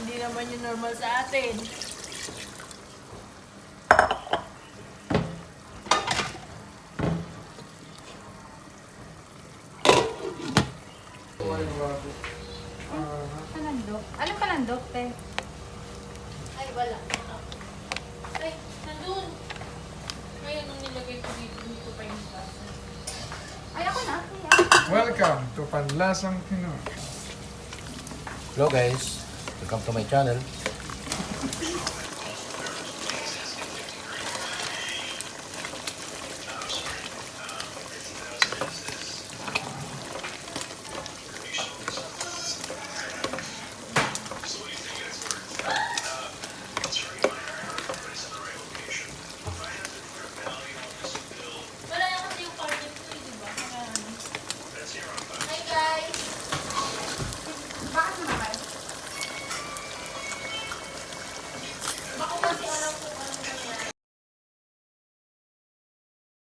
Hindi naman yung normal sa atin. Palandok. Anong palandok, te? Ay, wala. Ay, nandun. Ngayon, nung nilagay ko dito, hindi ko pa yung basa. Ay, ako na. Ako. Welcome to Panlasang Pinoy. Hello guys, welcome to my channel.